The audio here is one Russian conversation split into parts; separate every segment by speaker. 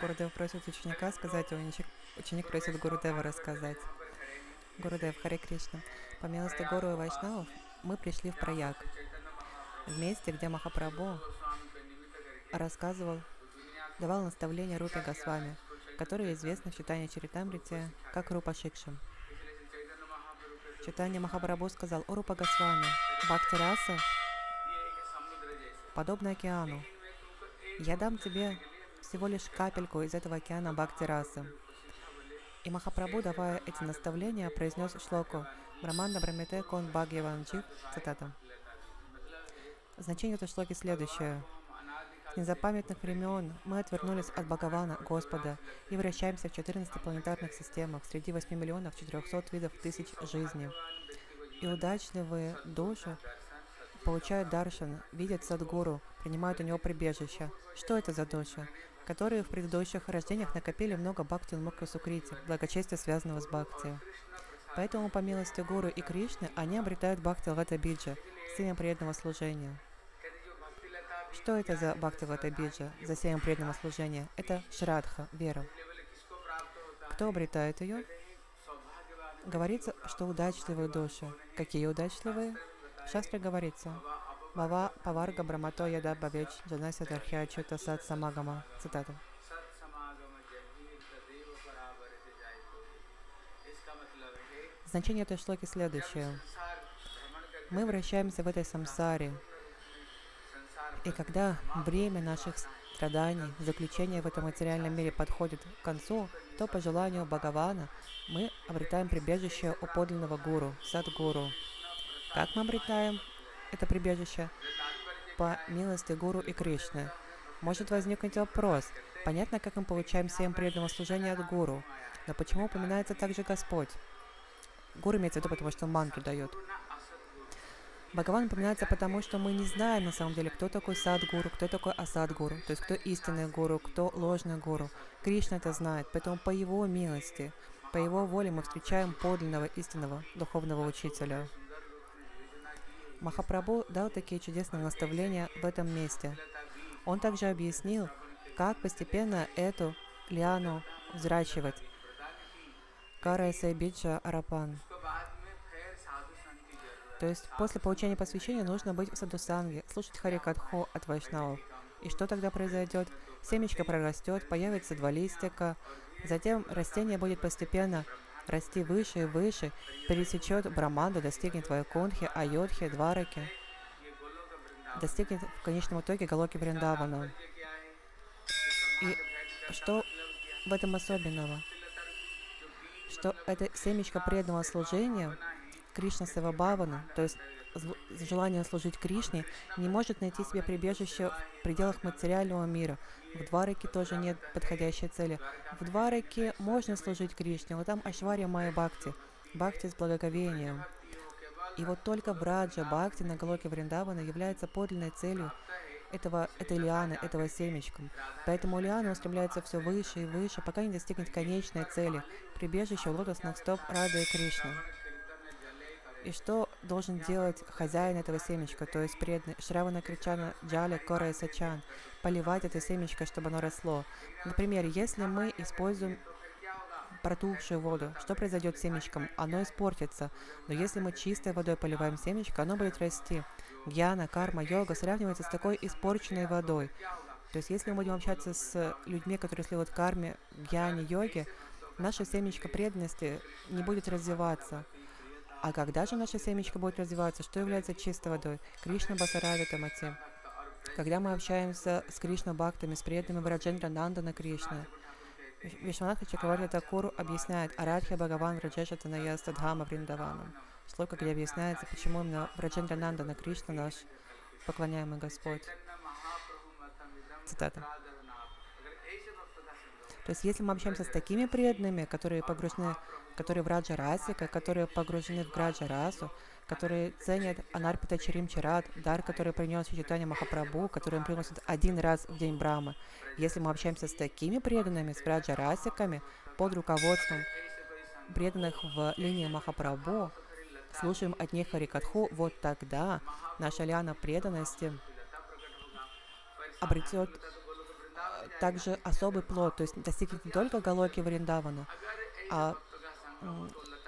Speaker 1: Гурудев просит ученика сказать, а ученик, ученик просит Гурудева рассказать. Гурудев, Харе Кришна. По милости Гуру и Вайшнавов мы пришли в Праяг, в месте, где Махапрабху рассказывал, давал наставления Рупе Госвами, которые известны в читании Чаритамрите как Рупа Шикшам. Читание Махапрабху сказал, о Рупа Госвами, Бхакти подобно океану. Я дам тебе всего лишь капельку из этого океана Бхакти Расы. И Махапрабху, давая эти наставления, произнес шлоку Браманда Брамите Кон Бхагьяванджи, цитата. Значение этой шлоки следующее. С незапамятных времен мы отвернулись от Бхагавана, Господа, и вращаемся в 14 планетарных системах среди 8 миллионов 400 видов тысяч жизней. И удачливые души получают даршан, видят Садгуру, принимают у него прибежище. Что это за души? Которые в предыдущих рождениях накопили много бхакти мукха сукрити, благочестия, связанного с бхакти. Поэтому, по милости Гуру и Кришны, они обретают бхакти лата биджа, семя преданного служения. Что это за бхакти лата биджа, за семя преданного служения? Это шрадха, вера. Кто обретает ее? Говорится, что удачливые души. Какие удачливые? В говорится, Паварга Брамато Яда Бавеч Джанася Дархя Чута Сад Самагама. Цитата. Значение этой шлоки следующее. Мы вращаемся в этой самсаре, и когда время наших страданий, заключения в этом материальном мире подходит к концу, то по желанию Бхагавана мы обретаем прибежище у подлинного гуру, садгуру. Как мы обретаем это прибежище по милости Гуру и Кришны. Может возникнуть вопрос, понятно, как мы получаем семь преданного служения от Гуру, но почему упоминается также Господь? Гуру имеется в виду, потому что он мантру дает. Бхагаван упоминается потому, что мы не знаем на самом деле, кто такой сад-гуру, кто такой асад-гуру, то есть кто истинный гуру, кто ложный гуру. Кришна это знает, поэтому по его милости, по его воле мы встречаем подлинного истинного духовного учителя. Махапрабху дал такие чудесные наставления в этом месте. Он также объяснил, как постепенно эту лиану взращивать. Карайса Биджа Арапан. То есть после получения посвящения нужно быть в садусанге, слушать Харикатху от Вайшнавов. И что тогда произойдет? Семечко прорастет, появится два листика, затем растение будет постепенно расти выше и выше, пересечет Браманду, достигнет Вайкунхи, Айодхи, Двараки, достигнет в конечном итоге Галоки Вриндавана. И что в этом особенного? Что это семечко преданного служения Кришна Севабавана, то есть желание служить Кришне, не может найти себе прибежище в пределах материального мира. В Двараке тоже нет подходящей цели. В Двараке можно служить Кришне, но там Ашвария Майя Бхакти, Бхакти с благоговением. И вот только в Раджа Бхакти на Галоке Вриндавана является подлинной целью этого, этой лианы, этого семечка. Поэтому лиана устремляется все выше и выше, пока не достигнет конечной цели – прибежища лотосных стоп Рады и Кришны. И что должен делать хозяин этого семечка, то есть преданный Шравана Кричана Джали Кора Сачан, поливать это семечко, чтобы оно росло. Например, если мы используем протухшую воду, что произойдет с семечком? Оно испортится. Но если мы чистой водой поливаем семечко, оно будет расти. Гьяна, карма, йога сравнивается с такой испорченной водой. То есть если мы будем общаться с людьми, которые следуют карме, гьяне, йоге, наше семечко преданности не будет развиваться. А когда же наша семечко будет развиваться? Что является чистой водой? Кришна Басарави Тамати. Когда мы общаемся с Кришна Бхактами, с преданными Враджендра Нандана Кришна, Вишванатха Чакраварти Такуру объясняет Арадхя Бхагаван Враджеша Таная Стадхама Вриндаванам. Шлока, где объясняется, почему именно Враджендра Нандана Кришна наш поклоняемый Господь. Цитата. То есть, если мы общаемся с такими преданными, которые погружены, которые в Раджа Расика, которые погружены в Граджа Расу, которые ценят Анарпита Чарим Чарат, дар, который принес читание Махапрабху, который им приносит один раз в день Брамы. Если мы общаемся с такими преданными, с Раджа Расиками, под руководством преданных в линии Махапрабху, слушаем от них Харикатху, вот тогда наша лиана преданности обретет также особый плод, то есть достигнет не только Галоки Вриндавана, а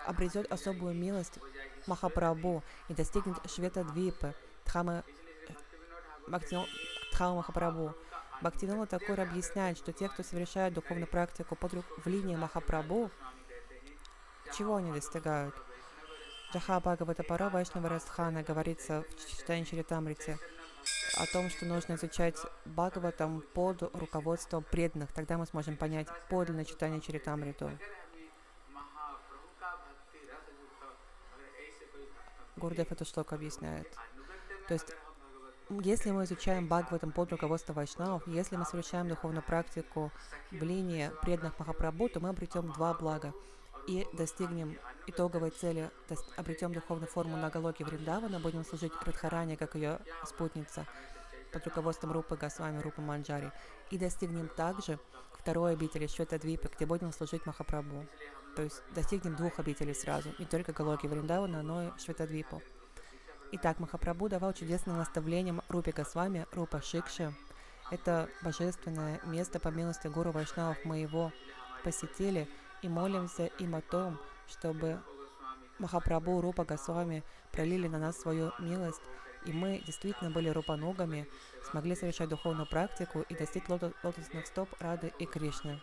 Speaker 1: обретет особую милость Махапрабху и достигнет Швета Двипы, Дхамы, Дхама Махапрабху. Бхактивинода Такур объясняет, что те, кто совершает духовную практику под в линии Махапрабху, чего они достигают? Джаха Бхагавата Пара Вайшнава Расхана говорится в читании Чаритамрите о том, что нужно изучать Бхагаватам под руководством преданных. Тогда мы сможем понять подлинное читание Чаритамриту. Гурдев эту шлоку объясняет. То есть, если мы изучаем Бхагаватам под руководством Вайшнавов, если мы совершаем духовную практику в линии преданных Махапрабху, то мы обретем два блага и достигнем итоговой цели, то есть обретем духовную форму на Галоке Вриндавана, будем служить Радхаране, как ее спутница, под руководством Рупы Госвами, Рупы Манджари, и достигнем также второй обители Шветадвипы, где будем служить Махапрабху. То есть достигнем двух обителей сразу, не только Галоки Вриндавана, но и Шветадвипу. Итак, Махапрабху давал чудесным наставлением Рупе Госвами, Рупа Шикши. Это божественное место по милости Гуру Вайшнавов моего посетили – и молимся им о том, чтобы Махапрабху, Рупа Госвами пролили на нас свою милость, и мы действительно были рупаногами, смогли совершать духовную практику и достичь лотосных стоп Рады и Кришны.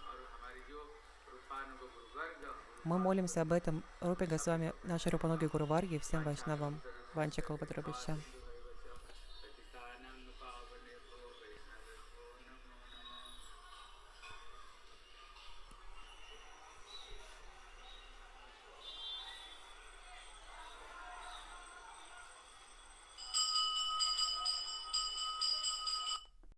Speaker 1: Мы молимся об этом Рупе Госвами, нашей Рупаноги Гуру Варги, всем вайшнавам. Ванча Калпатрабища.